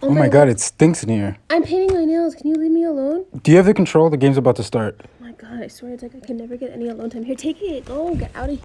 Oh, oh, my god, it stinks in here. I'm painting my nails. Can you leave me alone? Do you have the control? The game's about to start. Oh my god, I swear it's like I can never get any alone time. Here, take it. Go, get out of here.